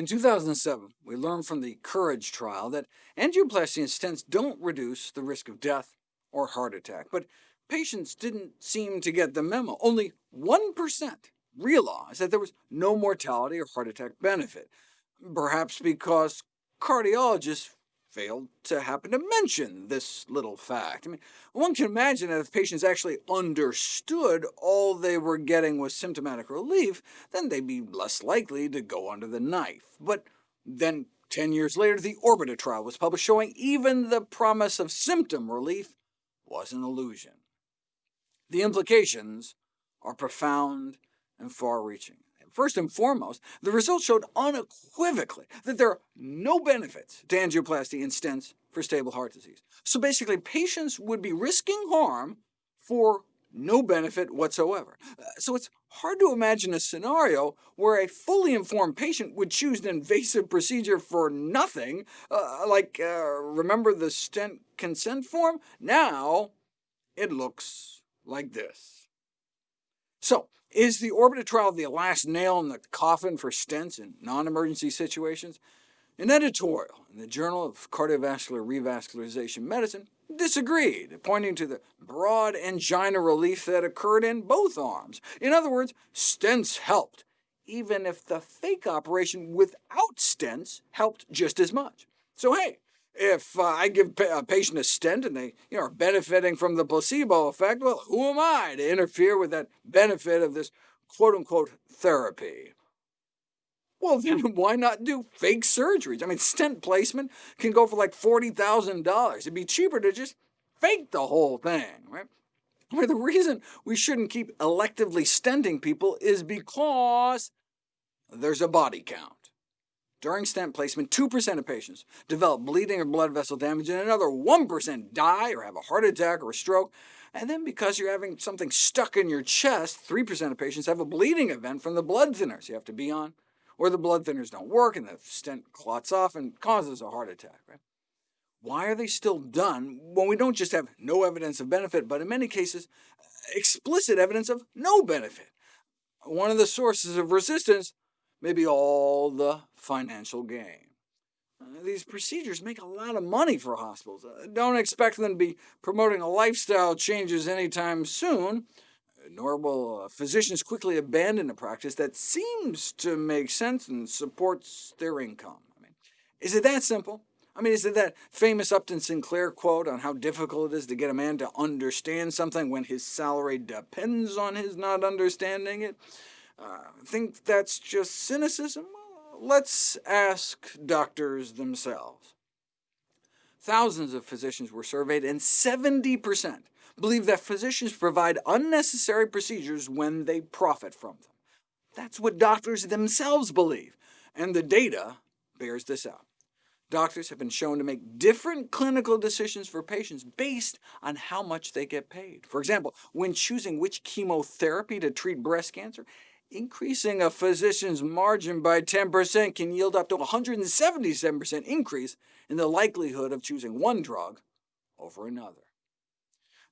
In 2007, we learned from the COURAGE trial that angioplasty and stents don't reduce the risk of death or heart attack, but patients didn't seem to get the memo. Only 1% realized that there was no mortality or heart attack benefit, perhaps because cardiologists failed to happen to mention this little fact. I mean, one can imagine that if patients actually understood all they were getting was symptomatic relief, then they'd be less likely to go under the knife. But then 10 years later, the ORBITA trial was published showing even the promise of symptom relief was an illusion. The implications are profound and far-reaching. First and foremost, the results showed unequivocally that there are no benefits to angioplasty and stents for stable heart disease. So basically, patients would be risking harm for no benefit whatsoever. Uh, so it's hard to imagine a scenario where a fully informed patient would choose an invasive procedure for nothing, uh, like, uh, remember the stent consent form? Now it looks like this. So, is the ORBITA trial the last nail in the coffin for stents in non-emergency situations? An editorial in the Journal of Cardiovascular Revascularization Medicine disagreed, pointing to the broad angina relief that occurred in both arms. In other words, stents helped, even if the fake operation without stents helped just as much. So hey, if uh, I give a patient a stent and they you know, are benefiting from the placebo effect, well, who am I to interfere with that benefit of this quote-unquote therapy? Well, then why not do fake surgeries? I mean, stent placement can go for like $40,000. It'd be cheaper to just fake the whole thing, right? I mean, the reason we shouldn't keep electively stenting people is because there's a body count. During stent placement, 2% of patients develop bleeding or blood vessel damage, and another 1% die or have a heart attack or a stroke. And then because you're having something stuck in your chest, 3% of patients have a bleeding event from the blood thinners you have to be on, or the blood thinners don't work and the stent clots off and causes a heart attack. Right? Why are they still done when we don't just have no evidence of benefit, but in many cases, explicit evidence of no benefit? One of the sources of resistance maybe all the financial gain. Uh, these procedures make a lot of money for hospitals. Uh, don't expect them to be promoting lifestyle changes anytime soon, nor will physicians quickly abandon a practice that seems to make sense and supports their income. I mean, is it that simple? I mean, is it that famous Upton Sinclair quote on how difficult it is to get a man to understand something when his salary depends on his not understanding it? Uh, think that's just cynicism? Let's ask doctors themselves. Thousands of physicians were surveyed, and 70% believe that physicians provide unnecessary procedures when they profit from them. That's what doctors themselves believe, and the data bears this out. Doctors have been shown to make different clinical decisions for patients based on how much they get paid. For example, when choosing which chemotherapy to treat breast cancer, Increasing a physician's margin by 10% can yield up to 177% increase in the likelihood of choosing one drug over another.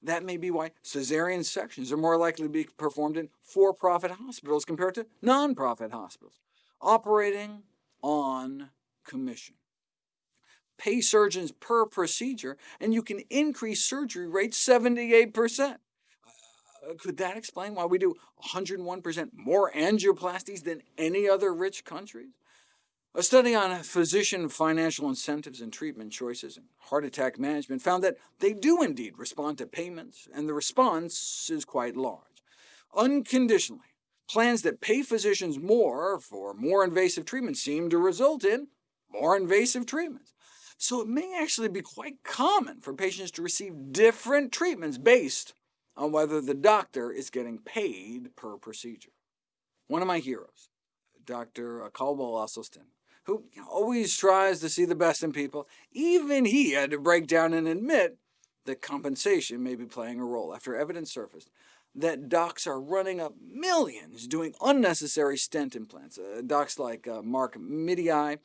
That may be why caesarean sections are more likely to be performed in for-profit hospitals compared to non-profit hospitals, operating on commission. Pay surgeons per procedure, and you can increase surgery rates 78%. Uh, could that explain why we do 101% more angioplasties than any other rich countries? A study on physician financial incentives and treatment choices and heart attack management found that they do indeed respond to payments, and the response is quite large. Unconditionally, plans that pay physicians more for more invasive treatments seem to result in more invasive treatments. So it may actually be quite common for patients to receive different treatments based on whether the doctor is getting paid per procedure. One of my heroes, Dr. Caldwell Esselstyn, who always tries to see the best in people, even he had to break down and admit that compensation may be playing a role after evidence surfaced that docs are running up millions doing unnecessary stent implants. Uh, docs like uh, Mark Midei,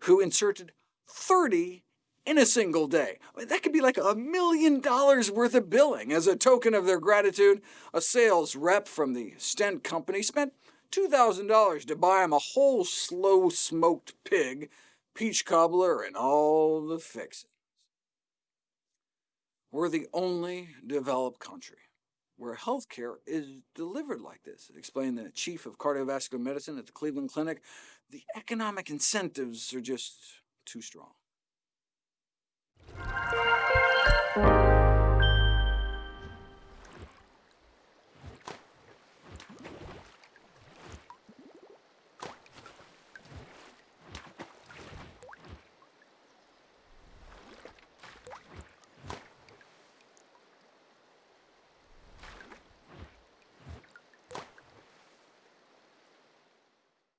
who inserted 30 in a single day. That could be like a million dollars worth of billing. As a token of their gratitude, a sales rep from the stent company spent $2,000 to buy him a whole slow smoked pig, peach cobbler, and all the fixings. We're the only developed country where healthcare is delivered like this, explained the chief of cardiovascular medicine at the Cleveland Clinic. The economic incentives are just too strong. Thank you.